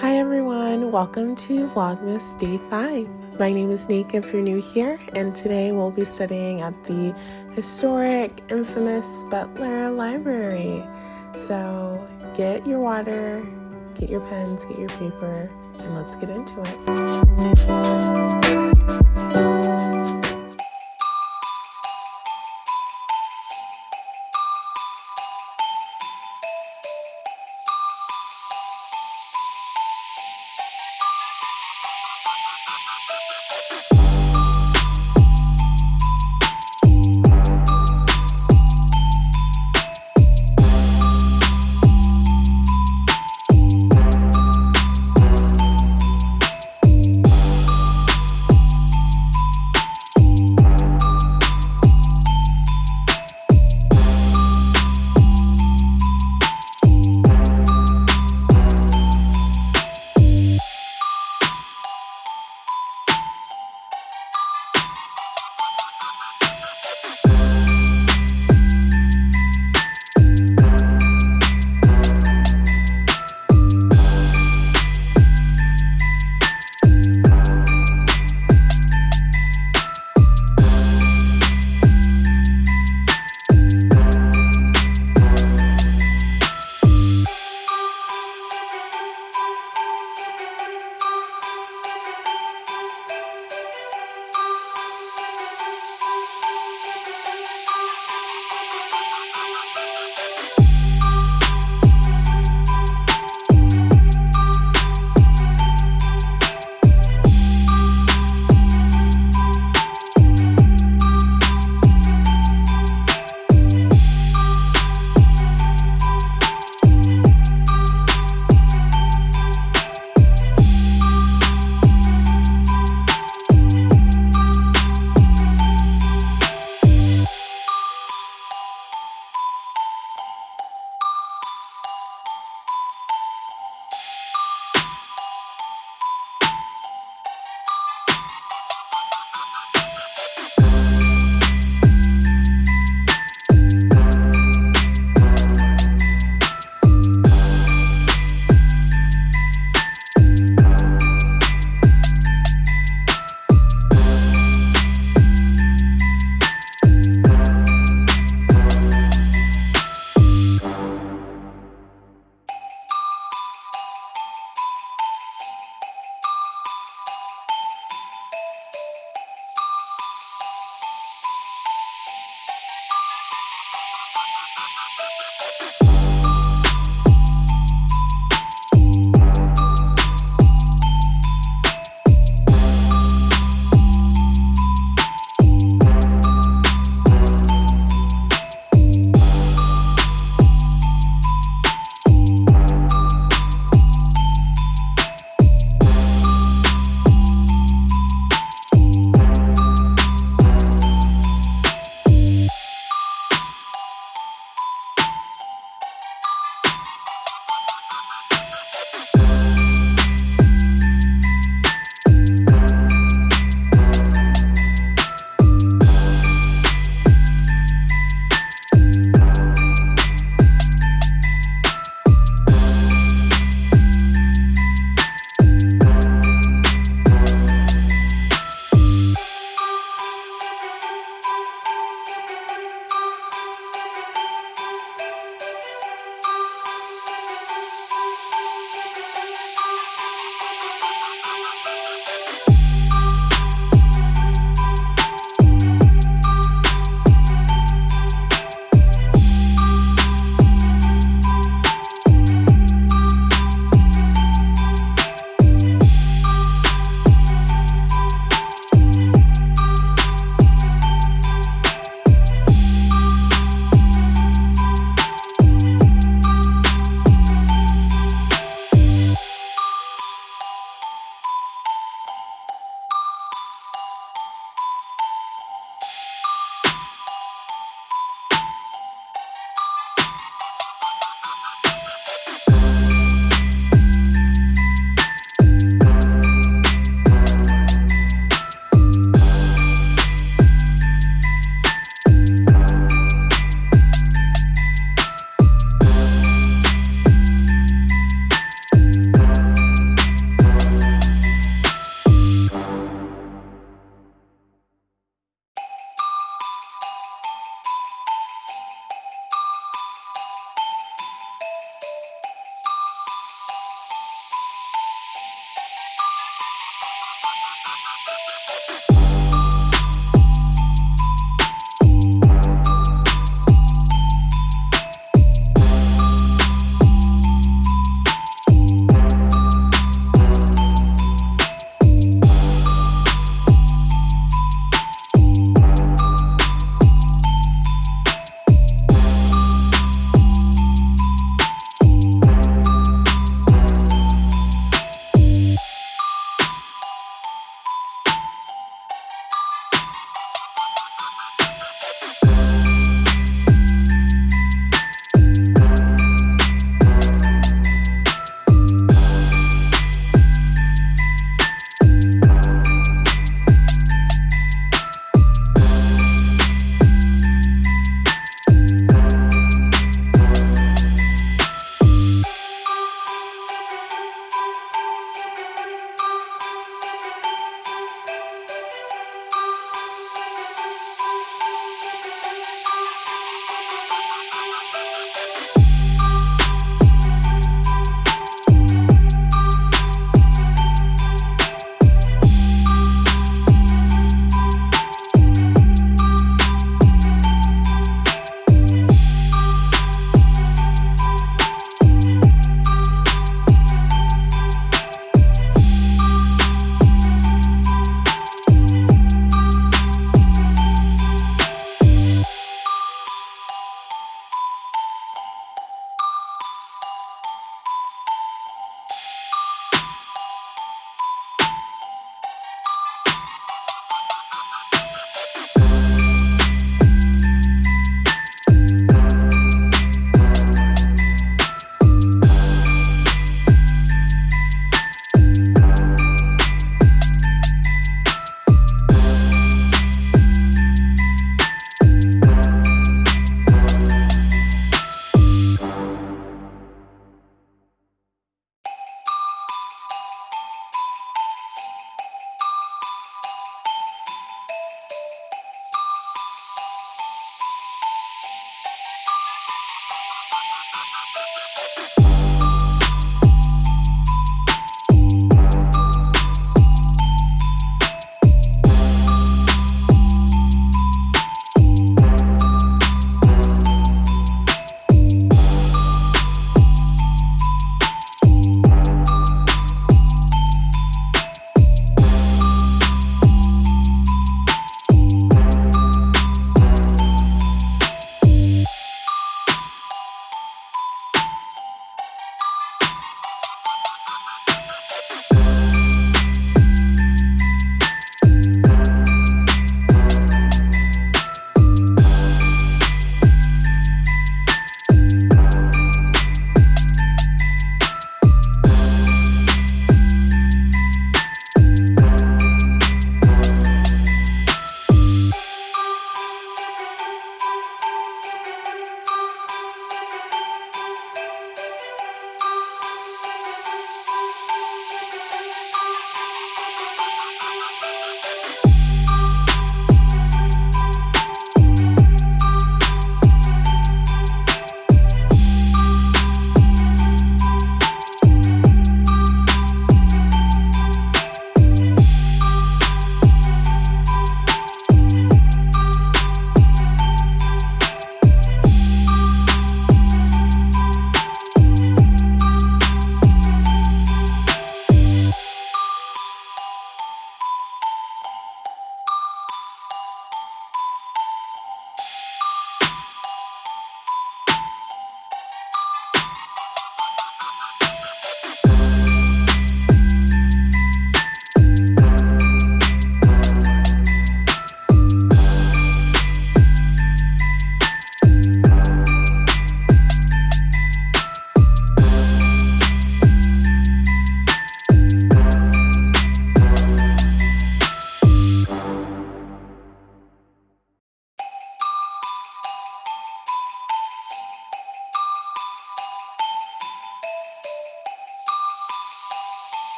Hi everyone, welcome to Vlogmas Day 5. My name is Nick if you're new here, and today we'll be studying at the historic, infamous Butler Library. So get your water, get your pens, get your paper, and let's get into it.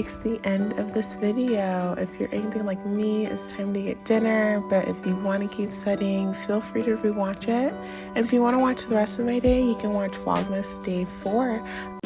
Makes the end of this video. If you're anything like me, it's time to get dinner, but if you want to keep studying, feel free to rewatch it. And if you want to watch the rest of my day, you can watch Vlogmas Day 4.